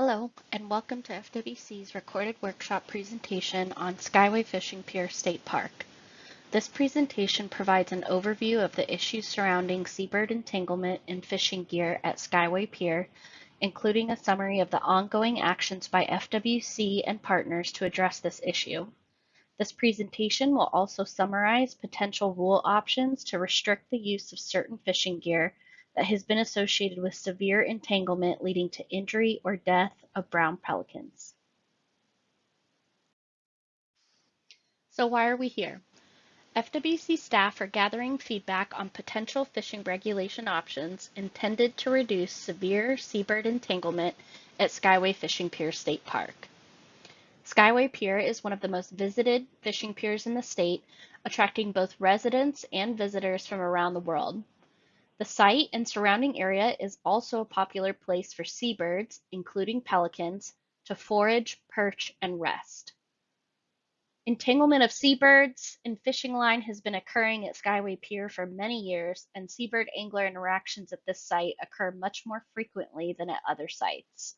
Hello, and welcome to FWC's recorded workshop presentation on Skyway Fishing Pier State Park. This presentation provides an overview of the issues surrounding seabird entanglement in fishing gear at Skyway Pier, including a summary of the ongoing actions by FWC and partners to address this issue. This presentation will also summarize potential rule options to restrict the use of certain fishing gear that has been associated with severe entanglement leading to injury or death of brown pelicans. So why are we here? FWC staff are gathering feedback on potential fishing regulation options intended to reduce severe seabird entanglement at Skyway Fishing Pier State Park. Skyway Pier is one of the most visited fishing piers in the state, attracting both residents and visitors from around the world. The site and surrounding area is also a popular place for seabirds, including pelicans, to forage, perch, and rest. Entanglement of seabirds and fishing line has been occurring at Skyway Pier for many years, and seabird angler interactions at this site occur much more frequently than at other sites.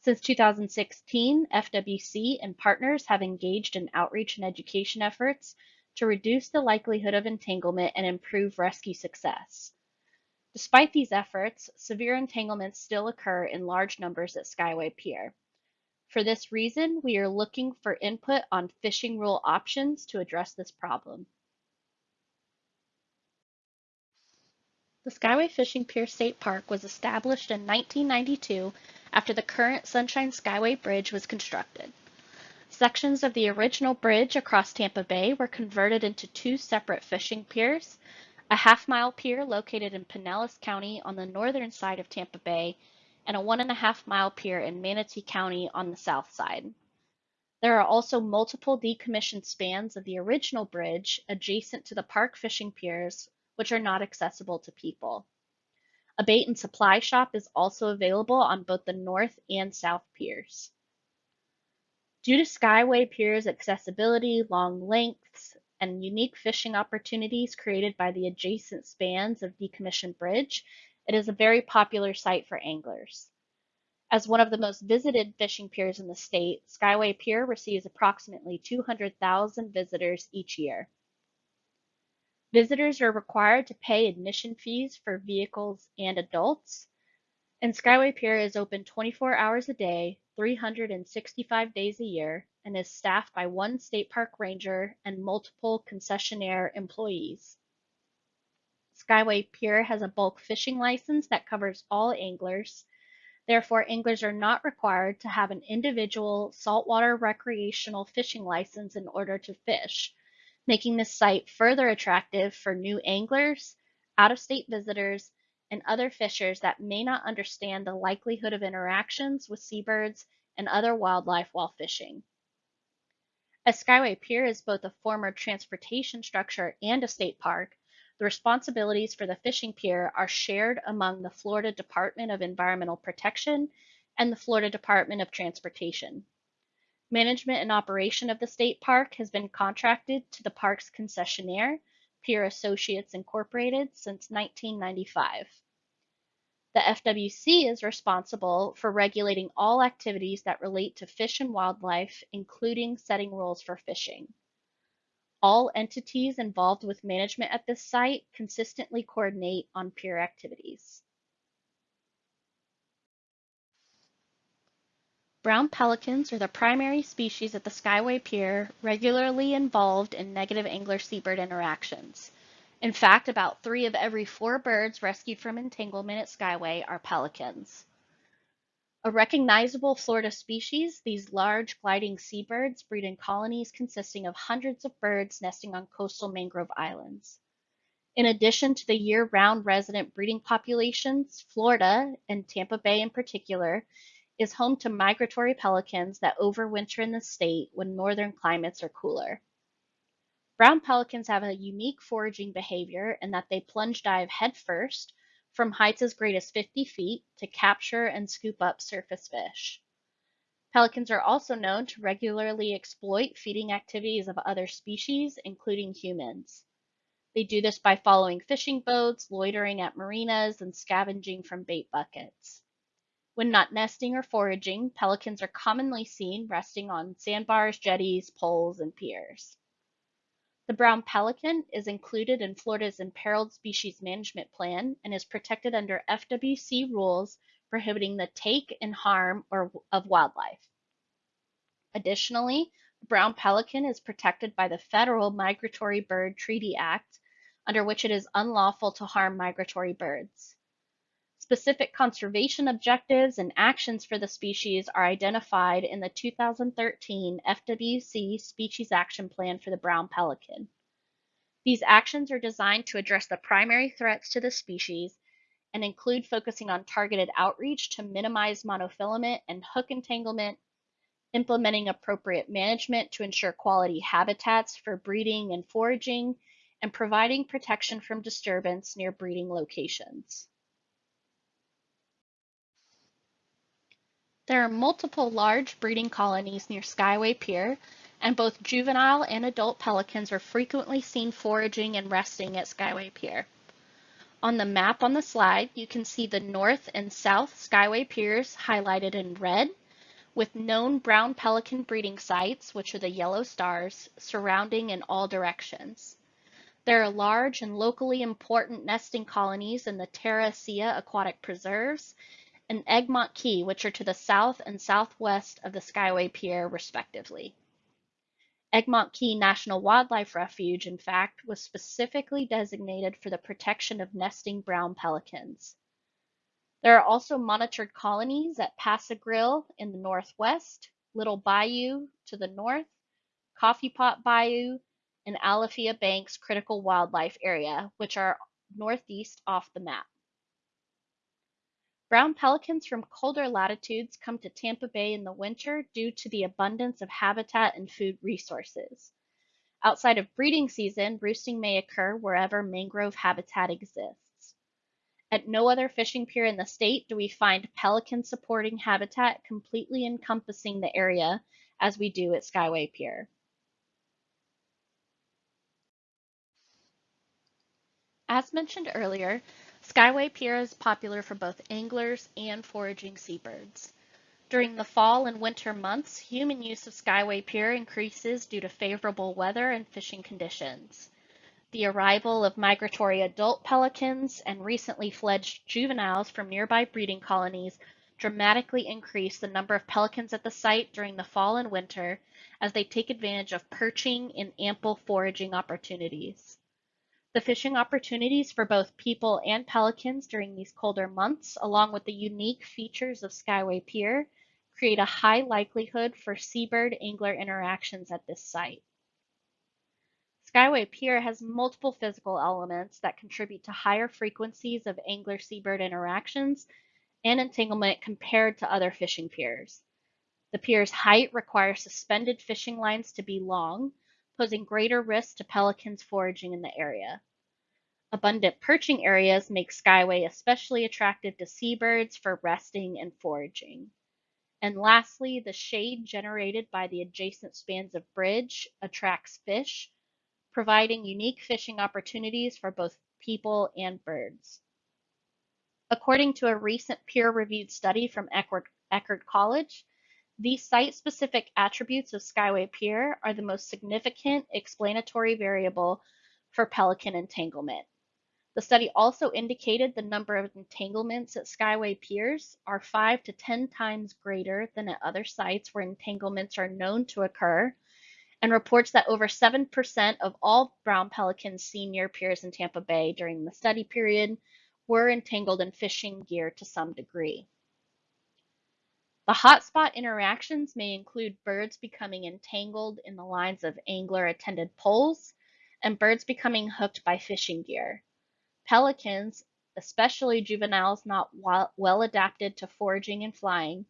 Since 2016, FWC and partners have engaged in outreach and education efforts to reduce the likelihood of entanglement and improve rescue success. Despite these efforts, severe entanglements still occur in large numbers at Skyway Pier. For this reason, we are looking for input on fishing rule options to address this problem. The Skyway Fishing Pier State Park was established in 1992 after the current Sunshine Skyway Bridge was constructed. Sections of the original bridge across Tampa Bay were converted into two separate fishing piers a half-mile pier located in Pinellas County on the northern side of Tampa Bay, and a one and a half mile pier in Manatee County on the south side. There are also multiple decommissioned spans of the original bridge adjacent to the park fishing piers, which are not accessible to people. A bait and supply shop is also available on both the north and south piers. Due to Skyway Pier's accessibility, long lengths, and unique fishing opportunities created by the adjacent spans of decommissioned bridge, it is a very popular site for anglers. As one of the most visited fishing piers in the state, Skyway Pier receives approximately 200,000 visitors each year. Visitors are required to pay admission fees for vehicles and adults, and Skyway Pier is open 24 hours a day, 365 days a year, and is staffed by one state park ranger and multiple concessionaire employees. Skyway Pier has a bulk fishing license that covers all anglers. Therefore, anglers are not required to have an individual saltwater recreational fishing license in order to fish, making this site further attractive for new anglers, out-of-state visitors, and other fishers that may not understand the likelihood of interactions with seabirds and other wildlife while fishing. As Skyway Pier is both a former transportation structure and a state park, the responsibilities for the fishing pier are shared among the Florida Department of Environmental Protection and the Florida Department of Transportation. Management and operation of the state park has been contracted to the park's concessionaire, Pier Associates Incorporated, since 1995. The FWC is responsible for regulating all activities that relate to fish and wildlife, including setting rules for fishing. All entities involved with management at this site consistently coordinate on pier activities. Brown pelicans are the primary species at the Skyway Pier regularly involved in negative angler-seabird interactions. In fact, about three of every four birds rescued from entanglement at Skyway are pelicans. A recognizable Florida species, these large gliding seabirds breed in colonies consisting of hundreds of birds nesting on coastal mangrove islands. In addition to the year-round resident breeding populations, Florida, and Tampa Bay in particular, is home to migratory pelicans that overwinter in the state when northern climates are cooler. Brown pelicans have a unique foraging behavior in that they plunge dive headfirst from heights as great as 50 feet to capture and scoop up surface fish. Pelicans are also known to regularly exploit feeding activities of other species, including humans. They do this by following fishing boats, loitering at marinas, and scavenging from bait buckets. When not nesting or foraging, pelicans are commonly seen resting on sandbars, jetties, poles, and piers. The brown pelican is included in Florida's Imperiled Species Management Plan and is protected under FWC rules prohibiting the take and harm or, of wildlife. Additionally, the brown pelican is protected by the Federal Migratory Bird Treaty Act, under which it is unlawful to harm migratory birds. Specific conservation objectives and actions for the species are identified in the 2013 FWC Species Action Plan for the brown pelican. These actions are designed to address the primary threats to the species and include focusing on targeted outreach to minimize monofilament and hook entanglement, implementing appropriate management to ensure quality habitats for breeding and foraging, and providing protection from disturbance near breeding locations. There are multiple large breeding colonies near Skyway Pier, and both juvenile and adult pelicans are frequently seen foraging and resting at Skyway Pier. On the map on the slide, you can see the north and south Skyway Piers highlighted in red, with known brown pelican breeding sites, which are the yellow stars, surrounding in all directions. There are large and locally important nesting colonies in the Terra Ceia aquatic preserves and Egmont Key, which are to the south and southwest of the Skyway Pier, respectively. Egmont Key National Wildlife Refuge, in fact, was specifically designated for the protection of nesting brown pelicans. There are also monitored colonies at Pass-a-Grille in the northwest, Little Bayou to the north, Coffee Pot Bayou, and Alafia Banks Critical Wildlife Area, which are northeast off the map. Brown pelicans from colder latitudes come to Tampa Bay in the winter due to the abundance of habitat and food resources. Outside of breeding season, roosting may occur wherever mangrove habitat exists. At no other fishing pier in the state do we find pelican supporting habitat completely encompassing the area as we do at Skyway Pier. As mentioned earlier, Skyway Pier is popular for both anglers and foraging seabirds. During the fall and winter months, human use of Skyway Pier increases due to favorable weather and fishing conditions. The arrival of migratory adult pelicans and recently fledged juveniles from nearby breeding colonies dramatically increase the number of pelicans at the site during the fall and winter as they take advantage of perching and ample foraging opportunities. The fishing opportunities for both people and pelicans during these colder months, along with the unique features of Skyway Pier, create a high likelihood for seabird angler interactions at this site. Skyway Pier has multiple physical elements that contribute to higher frequencies of angler seabird interactions and entanglement compared to other fishing piers. The pier's height requires suspended fishing lines to be long, posing greater risk to pelicans foraging in the area. Abundant perching areas make Skyway especially attractive to seabirds for resting and foraging. And lastly, the shade generated by the adjacent spans of bridge attracts fish, providing unique fishing opportunities for both people and birds. According to a recent peer-reviewed study from Eckerd College, these site-specific attributes of Skyway Pier are the most significant explanatory variable for pelican entanglement. The study also indicated the number of entanglements at Skyway piers are 5 to 10 times greater than at other sites where entanglements are known to occur, and reports that over 7% of all brown pelicans seen near piers in Tampa Bay during the study period were entangled in fishing gear to some degree. The hotspot interactions may include birds becoming entangled in the lines of angler attended poles and birds becoming hooked by fishing gear. Pelicans, especially juveniles not well adapted to foraging and flying,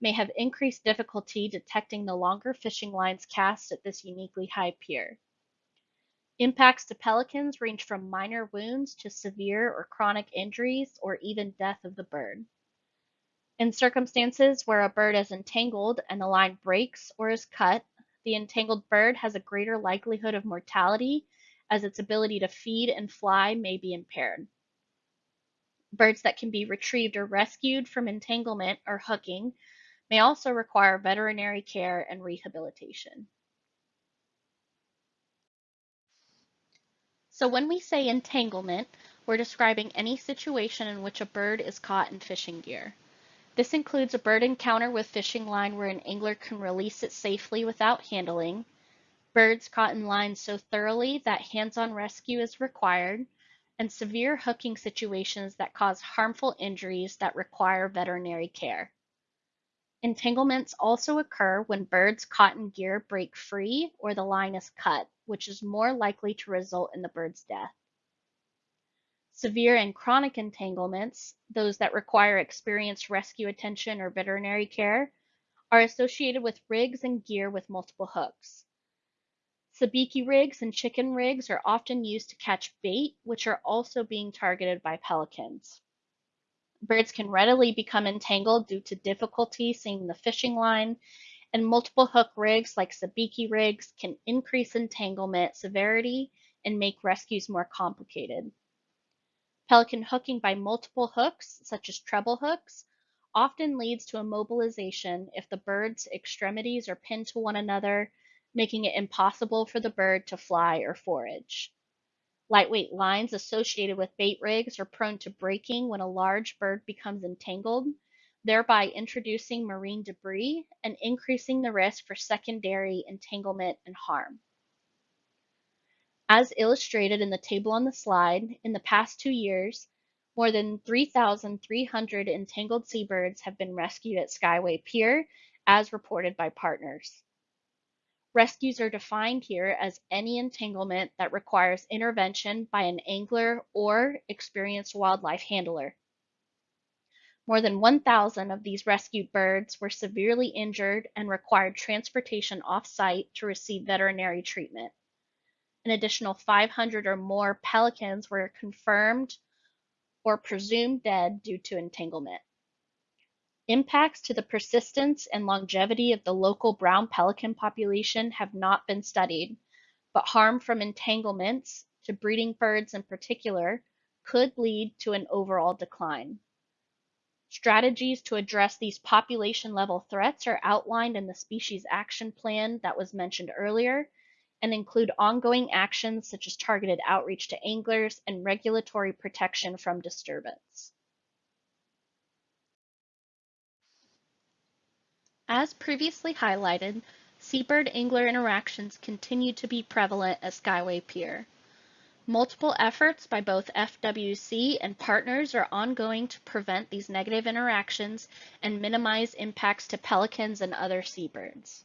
may have increased difficulty detecting the longer fishing lines cast at this uniquely high pier. Impacts to pelicans range from minor wounds to severe or chronic injuries or even death of the bird. In circumstances where a bird is entangled and the line breaks or is cut, the entangled bird has a greater likelihood of mortality as its ability to feed and fly may be impaired. Birds that can be retrieved or rescued from entanglement or hooking may also require veterinary care and rehabilitation. So when we say entanglement, we're describing any situation in which a bird is caught in fishing gear. This includes a bird encounter with fishing line where an angler can release it safely without handling, birds caught in lines so thoroughly that hands-on rescue is required, and severe hooking situations that cause harmful injuries that require veterinary care. Entanglements also occur when birds caught in gear break free or the line is cut, which is more likely to result in the bird's death. Severe and chronic entanglements, those that require experienced rescue attention or veterinary care, are associated with rigs and gear with multiple hooks. Sabiki rigs and chicken rigs are often used to catch bait, which are also being targeted by pelicans. Birds can readily become entangled due to difficulty seeing the fishing line, and multiple hook rigs like sabiki rigs can increase entanglement severity and make rescues more complicated. Pelican hooking by multiple hooks, such as treble hooks, often leads to immobilization if the bird's extremities are pinned to one another, making it impossible for the bird to fly or forage. Lightweight lines associated with bait rigs are prone to breaking when a large bird becomes entangled, thereby introducing marine debris and increasing the risk for secondary entanglement and harm. As illustrated in the table on the slide, in the past two years, more than 3,300 entangled seabirds have been rescued at Skyway Pier, as reported by partners. Rescues are defined here as any entanglement that requires intervention by an angler or experienced wildlife handler. More than 1,000 of these rescued birds were severely injured and required transportation off-site to receive veterinary treatment. An additional 500 or more pelicans were confirmed or presumed dead due to entanglement. Impacts to the persistence and longevity of the local brown pelican population have not been studied, but harm from entanglements, to breeding birds in particular, could lead to an overall decline. Strategies to address these population level threats are outlined in the species action plan that was mentioned earlier and include ongoing actions such as targeted outreach to anglers and regulatory protection from disturbance. As previously highlighted, seabird angler interactions continue to be prevalent at Skyway Pier. Multiple efforts by both FWC and partners are ongoing to prevent these negative interactions and minimize impacts to pelicans and other seabirds.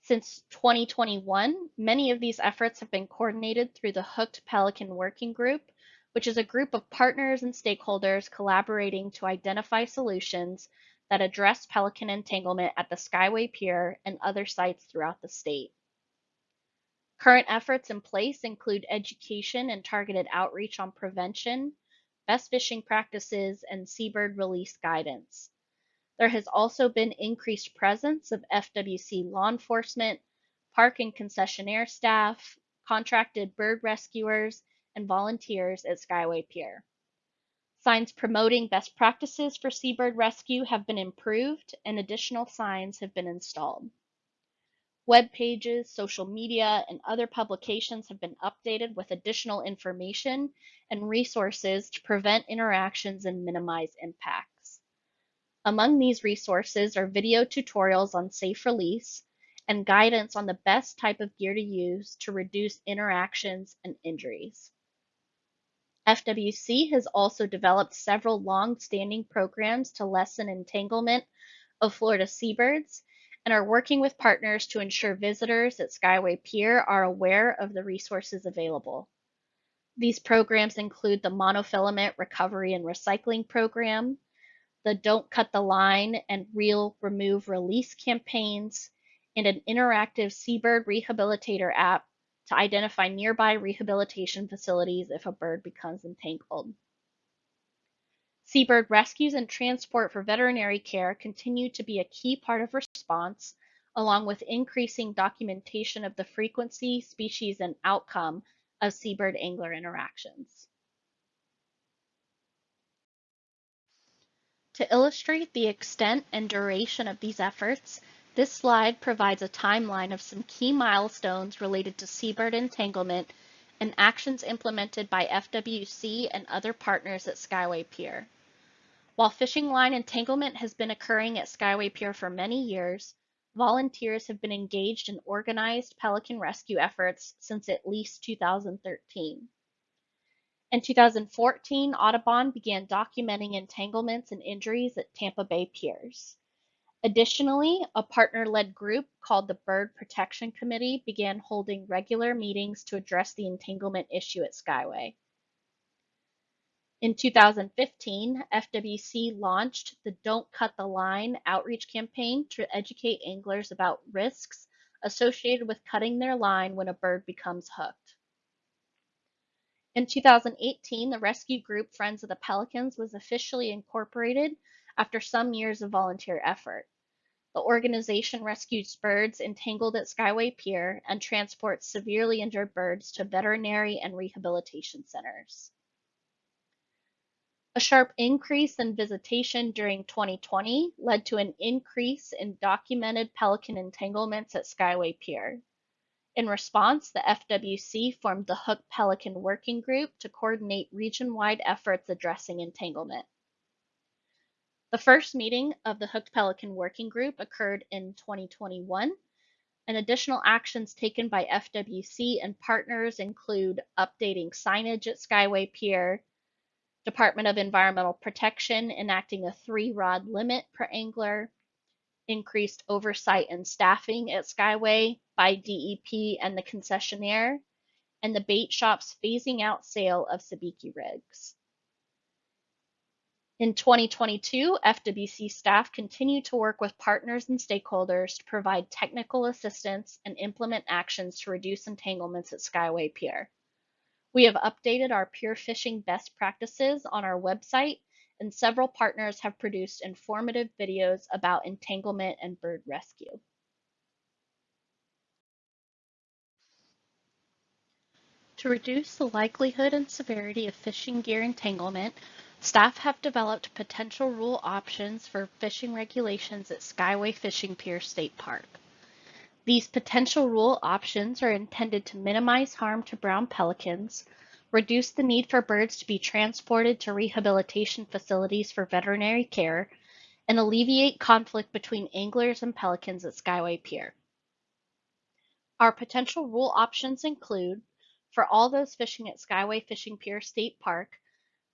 Since 2021, many of these efforts have been coordinated through the Hooked Pelican Working Group, which is a group of partners and stakeholders collaborating to identify solutions that address pelican entanglement at the Skyway Pier and other sites throughout the state. Current efforts in place include education and targeted outreach on prevention, best fishing practices, and seabird release guidance. There has also been increased presence of FWC law enforcement, park and concessionaire staff, contracted bird rescuers, and volunteers at Skyway Pier. Signs promoting best practices for seabird rescue have been improved and additional signs have been installed. Web pages, social media, and other publications have been updated with additional information and resources to prevent interactions and minimize impacts. Among these resources are video tutorials on safe release and guidance on the best type of gear to use to reduce interactions and injuries. FWC has also developed several long-standing programs to lessen entanglement of Florida seabirds and are working with partners to ensure visitors at Skyway Pier are aware of the resources available. These programs include the Monofilament Recovery and Recycling Program, the Don't Cut the Line and Reel Remove Release campaigns, and an interactive seabird rehabilitator app to identify nearby rehabilitation facilities if a bird becomes entangled. Seabird rescues and transport for veterinary care continue to be a key part of response, along with increasing documentation of the frequency, species, and outcome of seabird angler interactions. To illustrate the extent and duration of these efforts, this slide provides a timeline of some key milestones related to seabird entanglement and actions implemented by FWC and other partners at Skyway Pier. While fishing line entanglement has been occurring at Skyway Pier for many years, volunteers have been engaged in organized pelican rescue efforts since at least 2013. In 2014, Audubon began documenting entanglements and injuries at Tampa Bay piers. Additionally, a partner-led group called the Bird Protection Committee began holding regular meetings to address the entanglement issue at Skyway. In 2015, FWC launched the Don't Cut the Line outreach campaign to educate anglers about risks associated with cutting their line when a bird becomes hooked. In 2018, the rescue group Friends of the Pelicans was officially incorporated after some years of volunteer effort. The organization rescues birds entangled at Skyway Pier and transports severely injured birds to veterinary and rehabilitation centers. A sharp increase in visitation during 2020 led to an increase in documented pelican entanglements at Skyway Pier. In response, the FWC formed the Hook Pelican Working Group to coordinate region-wide efforts addressing entanglement. The first meeting of the Hooked Pelican Working Group occurred in 2021, and additional actions taken by FWC and partners include updating signage at Skyway Pier, Department of Environmental Protection enacting a three rod limit per angler, increased oversight and staffing at Skyway by DEP and the concessionaire, and the bait shop's phasing out sale of sabiki rigs. In 2022, FWC staff continue to work with partners and stakeholders to provide technical assistance and implement actions to reduce entanglements at Skyway Pier. We have updated our pier fishing best practices on our website and several partners have produced informative videos about entanglement and bird rescue. To reduce the likelihood and severity of fishing gear entanglement, staff have developed potential rule options for fishing regulations at Skyway Fishing Pier State Park. These potential rule options are intended to minimize harm to brown pelicans, reduce the need for birds to be transported to rehabilitation facilities for veterinary care, and alleviate conflict between anglers and pelicans at Skyway Pier. Our potential rule options include, for all those fishing at Skyway Fishing Pier State Park,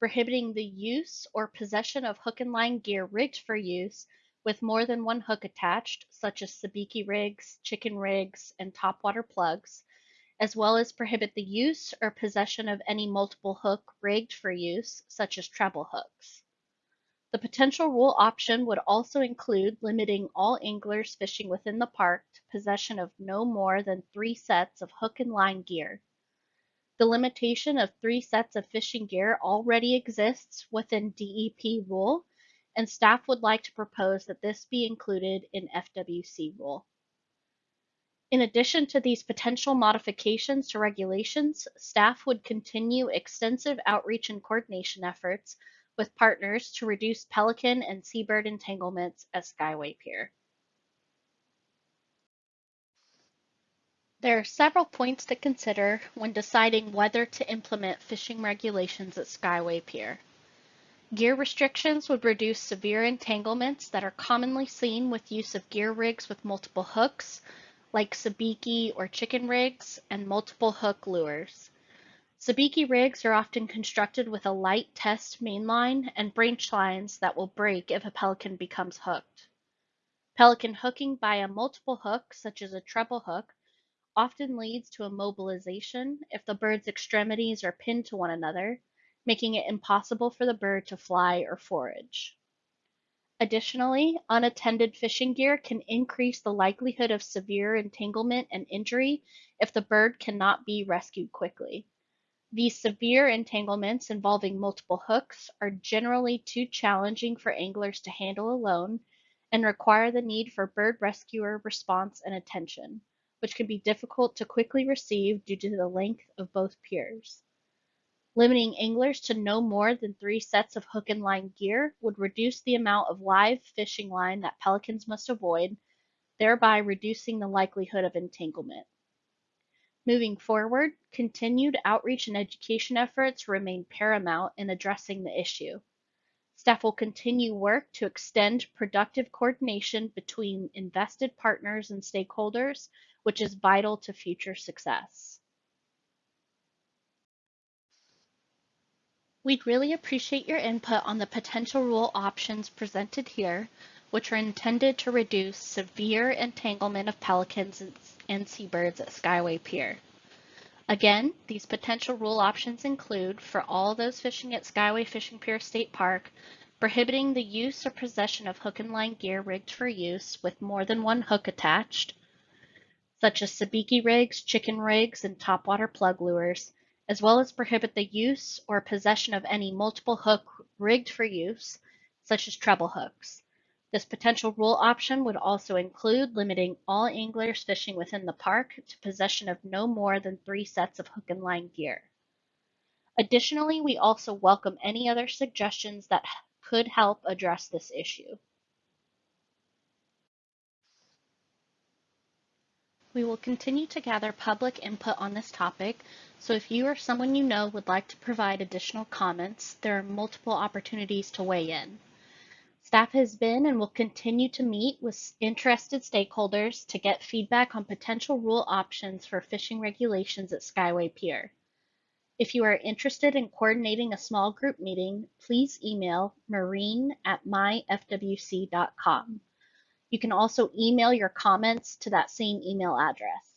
prohibiting the use or possession of hook and line gear rigged for use with more than one hook attached, such as sabiki rigs, chicken rigs, and topwater plugs, as well as prohibit the use or possession of any multiple hook rigged for use, such as treble hooks. The potential rule option would also include limiting all anglers fishing within the park to possession of no more than three sets of hook and line gear. The limitation of three sets of fishing gear already exists within DEP rule, and staff would like to propose that this be included in FWC rule. In addition to these potential modifications to regulations, staff would continue extensive outreach and coordination efforts with partners to reduce pelican and seabird entanglements at Skyway Pier. There are several points to consider when deciding whether to implement fishing regulations at Skyway Pier. Gear restrictions would reduce severe entanglements that are commonly seen with use of gear rigs with multiple hooks, like sabiki or chicken rigs, and multiple hook lures. Sabiki rigs are often constructed with a light test mainline and branch lines that will break if a pelican becomes hooked. Pelican hooking by a multiple hook, such as a treble hook, often leads to immobilization if the bird's extremities are pinned to one another, making it impossible for the bird to fly or forage. Additionally, unattended fishing gear can increase the likelihood of severe entanglement and injury if the bird cannot be rescued quickly. These severe entanglements involving multiple hooks are generally too challenging for anglers to handle alone and require the need for bird rescuer response and attention, which can be difficult to quickly receive due to the length of both piers. Limiting anglers to no more than three sets of hook and line gear would reduce the amount of live fishing line that pelicans must avoid, thereby reducing the likelihood of entanglement. Moving forward, continued outreach and education efforts remain paramount in addressing the issue. Staff will continue work to extend productive coordination between invested partners and stakeholders, which is vital to future success. We'd really appreciate your input on the potential rule options presented here, which are intended to reduce severe entanglement of pelicans and seabirds at Skyway Pier. Again, these potential rule options include, for all those fishing at Skyway Fishing Pier State Park, prohibiting the use or possession of hook and line gear rigged for use with more than one hook attached, such as sabiki rigs, chicken rigs, and topwater plug lures, as well as prohibit the use or possession of any multiple hook rigged for use, such as treble hooks. This potential rule option would also include limiting all anglers fishing within the park to possession of no more than three sets of hook and line gear. Additionally, we also welcome any other suggestions that could help address this issue. We will continue to gather public input on this topic, so if you or someone you know would like to provide additional comments, there are multiple opportunities to weigh in. Staff has been and will continue to meet with interested stakeholders to get feedback on potential rule options for fishing regulations at Skyway Pier. If you are interested in coordinating a small group meeting, please email marine at myfwc.com. You can also email your comments to that same email address.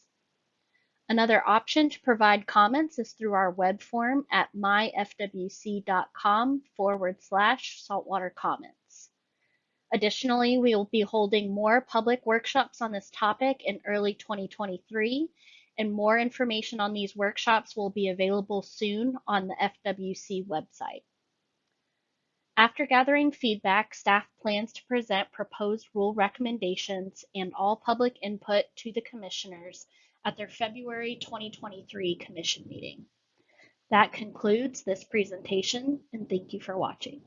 Another option to provide comments is through our web form at myfwc.com forward slash saltwater comments. Additionally, we will be holding more public workshops on this topic in early 2023, and more information on these workshops will be available soon on the FWC website. After gathering feedback, staff plans to present proposed rule recommendations and all public input to the commissioners at their February 2023 commission meeting. That concludes this presentation and thank you for watching.